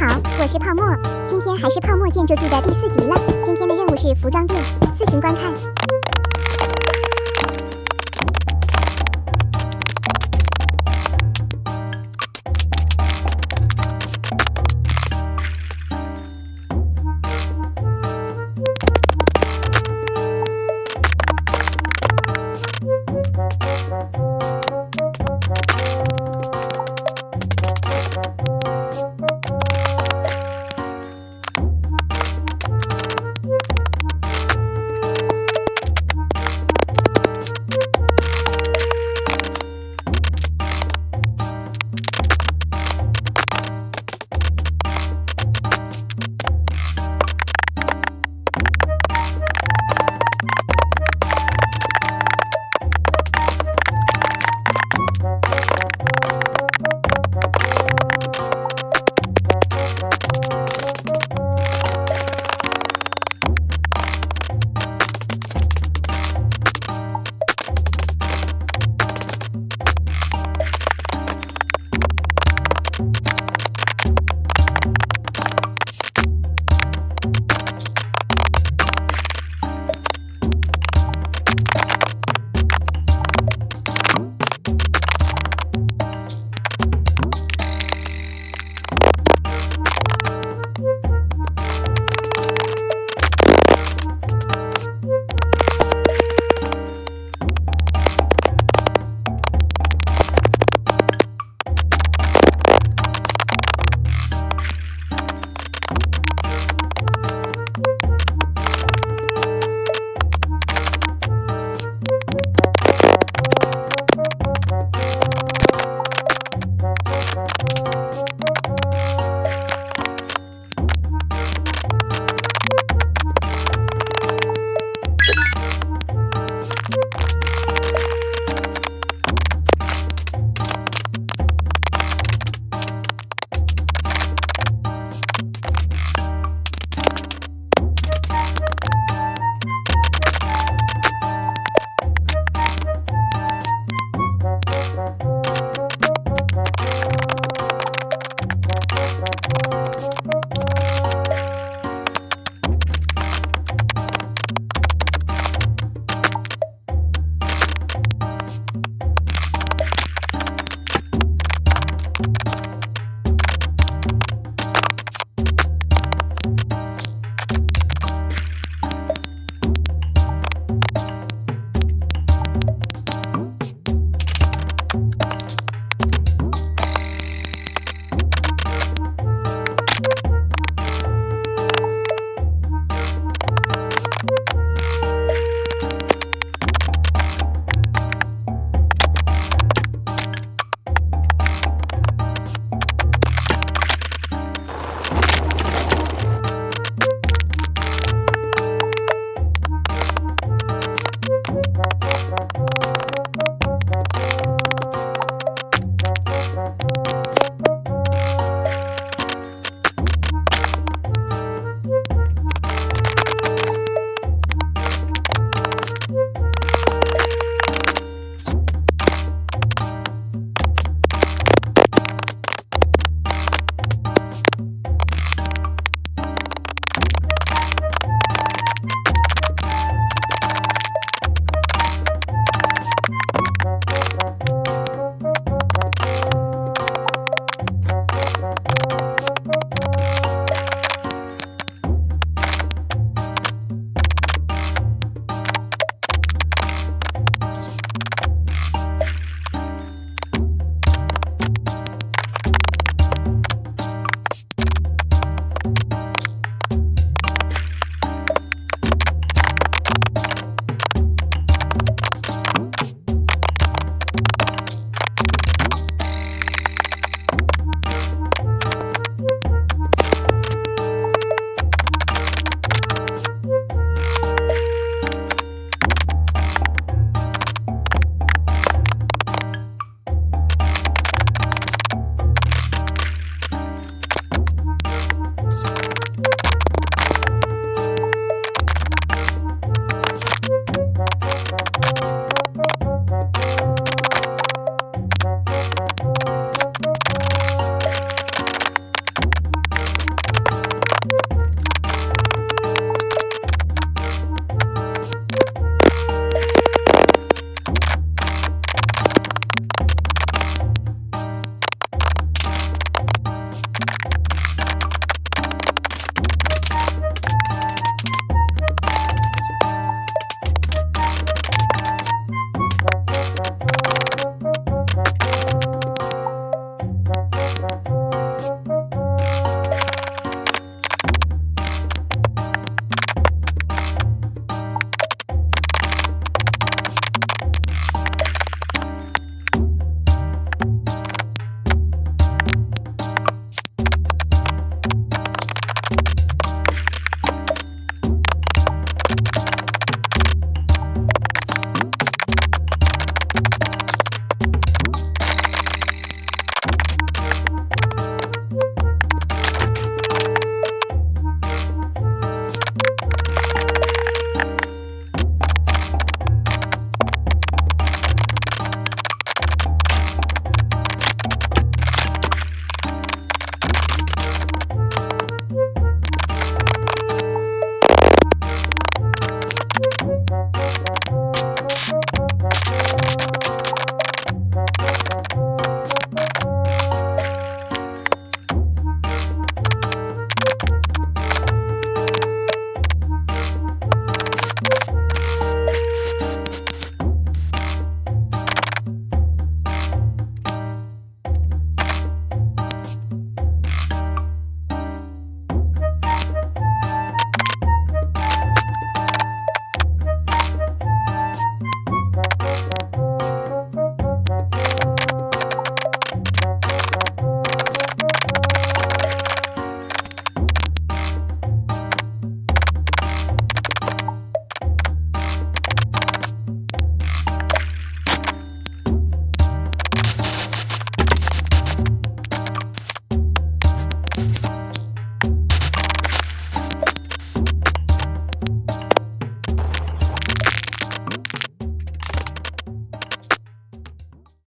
好，我是泡沫，今天还是泡沫建筑记的第四集了。今天的任务是服装店，自行观看。